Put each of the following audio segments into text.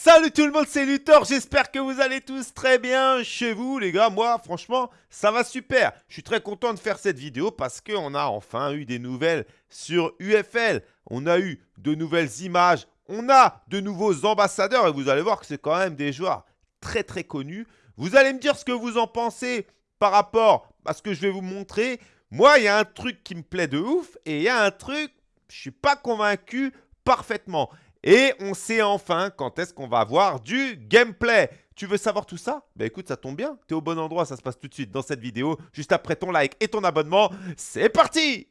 Salut tout le monde, c'est Luthor, j'espère que vous allez tous très bien chez vous les gars. Moi, franchement, ça va super. Je suis très content de faire cette vidéo parce qu'on a enfin eu des nouvelles sur UFL. On a eu de nouvelles images, on a de nouveaux ambassadeurs et vous allez voir que c'est quand même des joueurs très très connus. Vous allez me dire ce que vous en pensez par rapport à ce que je vais vous montrer. Moi, il y a un truc qui me plaît de ouf et il y a un truc, je suis pas convaincu parfaitement. Et on sait enfin quand est-ce qu'on va avoir du gameplay. Tu veux savoir tout ça? Bah écoute, ça tombe bien. Tu es au bon endroit, ça se passe tout de suite dans cette vidéo. Juste après ton like et ton abonnement. C'est parti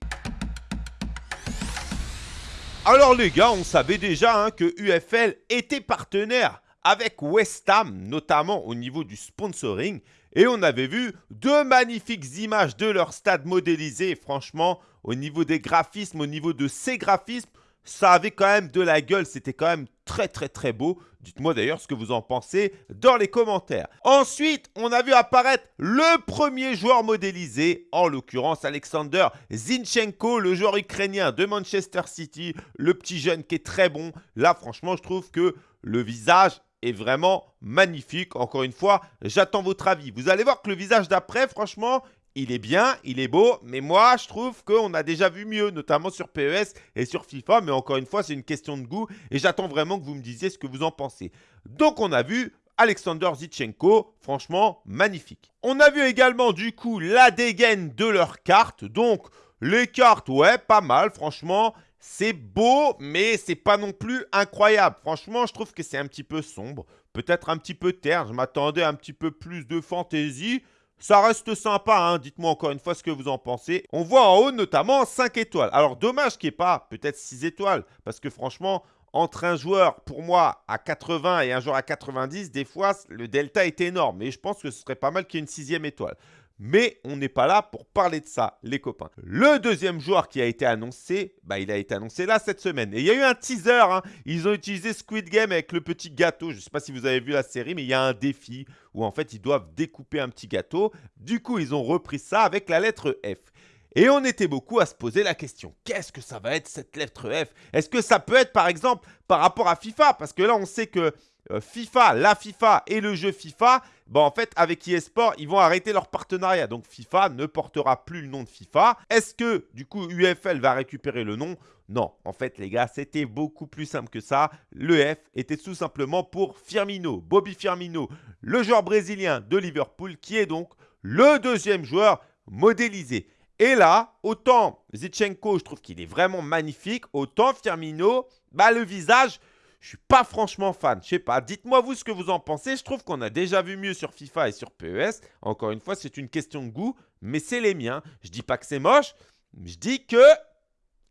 Alors les gars, on savait déjà hein, que UFL était partenaire avec West Ham, notamment au niveau du sponsoring. Et on avait vu deux magnifiques images de leur stade modélisé. franchement, au niveau des graphismes, au niveau de ces graphismes, ça avait quand même de la gueule, c'était quand même très très très beau. Dites-moi d'ailleurs ce que vous en pensez dans les commentaires. Ensuite, on a vu apparaître le premier joueur modélisé, en l'occurrence Alexander Zinchenko, le joueur ukrainien de Manchester City, le petit jeune qui est très bon. Là, franchement, je trouve que le visage est vraiment magnifique. Encore une fois, j'attends votre avis. Vous allez voir que le visage d'après, franchement, il est bien, il est beau, mais moi, je trouve qu'on a déjà vu mieux, notamment sur PES et sur FIFA. Mais encore une fois, c'est une question de goût et j'attends vraiment que vous me disiez ce que vous en pensez. Donc, on a vu Alexander Zichenko, franchement, magnifique. On a vu également, du coup, la dégaine de leurs cartes. Donc, les cartes, ouais, pas mal, franchement. C'est beau, mais c'est pas non plus incroyable. Franchement, je trouve que c'est un petit peu sombre. Peut-être un petit peu terne. Je m'attendais un petit peu plus de fantaisie. Ça reste sympa, hein. dites-moi encore une fois ce que vous en pensez. On voit en haut notamment 5 étoiles. Alors dommage qu'il n'y ait pas peut-être 6 étoiles, parce que franchement, entre un joueur, pour moi, à 80 et un joueur à 90, des fois, le delta est énorme. Et je pense que ce serait pas mal qu'il y ait une sixième étoile. Mais on n'est pas là pour parler de ça, les copains. Le deuxième joueur qui a été annoncé, bah, il a été annoncé là cette semaine. Et il y a eu un teaser. Hein. Ils ont utilisé Squid Game avec le petit gâteau. Je ne sais pas si vous avez vu la série, mais il y a un défi où en fait ils doivent découper un petit gâteau. Du coup, ils ont repris ça avec la lettre F. Et on était beaucoup à se poser la question, qu'est-ce que ça va être cette lettre F? Est-ce que ça peut être par exemple par rapport à FIFA? Parce que là, on sait que FIFA, la FIFA et le jeu FIFA, bon, en fait, avec eSport, ils vont arrêter leur partenariat. Donc, FIFA ne portera plus le nom de FIFA. Est-ce que, du coup, UFL va récupérer le nom? Non. En fait, les gars, c'était beaucoup plus simple que ça. Le F était tout simplement pour Firmino, Bobby Firmino, le joueur brésilien de Liverpool, qui est donc le deuxième joueur modélisé. Et là, autant Zichenko, je trouve qu'il est vraiment magnifique, autant Firmino, bah, le visage, je suis pas franchement fan. Je sais pas. Dites-moi vous ce que vous en pensez. Je trouve qu'on a déjà vu mieux sur FIFA et sur PES. Encore une fois, c'est une question de goût, mais c'est les miens. Je dis pas que c'est moche. Je dis que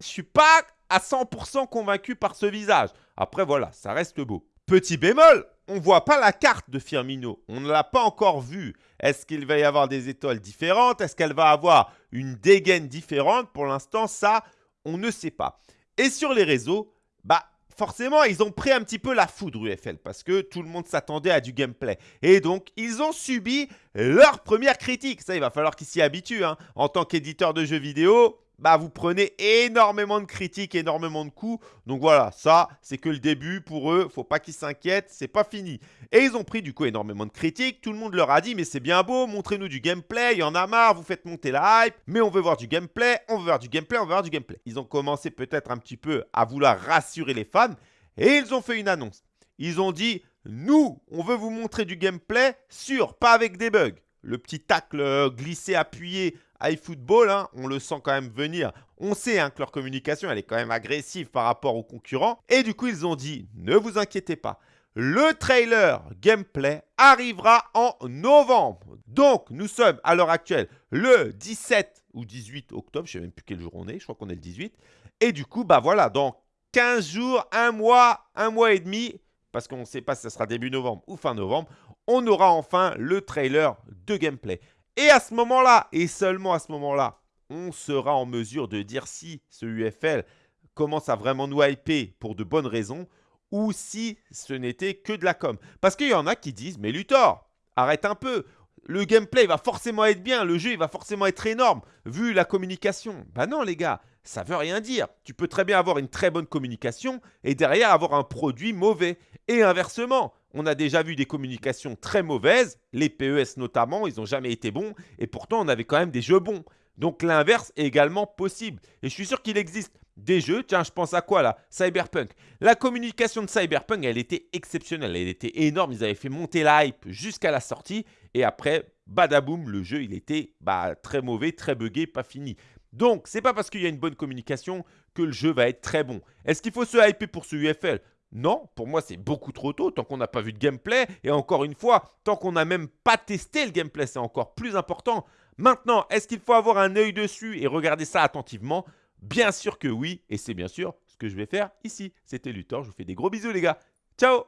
je suis pas à 100% convaincu par ce visage. Après, voilà, ça reste beau. Petit bémol, on voit pas la carte de Firmino. On ne l'a pas encore vue. Est-ce qu'il va y avoir des étoiles différentes? Est-ce qu'elle va avoir une dégaine différente? Pour l'instant, ça, on ne sait pas. Et sur les réseaux, bah, forcément, ils ont pris un petit peu la foudre UFL parce que tout le monde s'attendait à du gameplay. Et donc, ils ont subi leur première critique. Ça, il va falloir qu'ils s'y habituent. Hein. En tant qu'éditeur de jeux vidéo, bah, vous prenez énormément de critiques, énormément de coups. Donc voilà, ça, c'est que le début pour eux. Faut pas qu'ils s'inquiètent, c'est pas fini. Et ils ont pris du coup énormément de critiques. Tout le monde leur a dit, mais c'est bien beau, montrez-nous du gameplay. Il y en a marre, vous faites monter la hype. Mais on veut voir du gameplay, on veut voir du gameplay, on veut voir du gameplay. Ils ont commencé peut-être un petit peu à vouloir rassurer les fans. Et ils ont fait une annonce. Ils ont dit, nous, on veut vous montrer du gameplay sûr, pas avec des bugs. Le petit tacle euh, glissé, appuyé iFootball, hein, on le sent quand même venir. On sait hein, que leur communication, elle est quand même agressive par rapport aux concurrents. Et du coup, ils ont dit, ne vous inquiétez pas, le trailer gameplay arrivera en novembre. Donc, nous sommes à l'heure actuelle le 17 ou 18 octobre, je ne sais même plus quel jour on est, je crois qu'on est le 18. Et du coup, bah voilà, dans 15 jours, un mois, un mois et demi, parce qu'on ne sait pas si ça sera début novembre ou fin novembre, on aura enfin le trailer de gameplay. Et à ce moment-là, et seulement à ce moment-là, on sera en mesure de dire si ce UFL commence à vraiment nous hyper pour de bonnes raisons ou si ce n'était que de la com. Parce qu'il y en a qui disent, mais Luthor, arrête un peu. Le gameplay va forcément être bien, le jeu va forcément être énorme, vu la communication. Bah non les gars, ça veut rien dire. Tu peux très bien avoir une très bonne communication et derrière avoir un produit mauvais. Et inversement, on a déjà vu des communications très mauvaises, les PES notamment, ils n'ont jamais été bons, et pourtant on avait quand même des jeux bons. Donc l'inverse est également possible. Et je suis sûr qu'il existe des jeux, tiens, je pense à quoi là Cyberpunk. La communication de Cyberpunk, elle était exceptionnelle, elle était énorme. Ils avaient fait monter la hype jusqu'à la sortie. Et après, badaboum, le jeu, il était bah, très mauvais, très buggé, pas fini. Donc, c'est pas parce qu'il y a une bonne communication que le jeu va être très bon. Est-ce qu'il faut se hyper pour ce UFL non, pour moi c'est beaucoup trop tôt tant qu'on n'a pas vu de gameplay et encore une fois, tant qu'on n'a même pas testé le gameplay, c'est encore plus important. Maintenant, est-ce qu'il faut avoir un œil dessus et regarder ça attentivement? Bien sûr que oui, et c'est bien sûr ce que je vais faire ici. C'était Luthor, je vous fais des gros bisous les gars. Ciao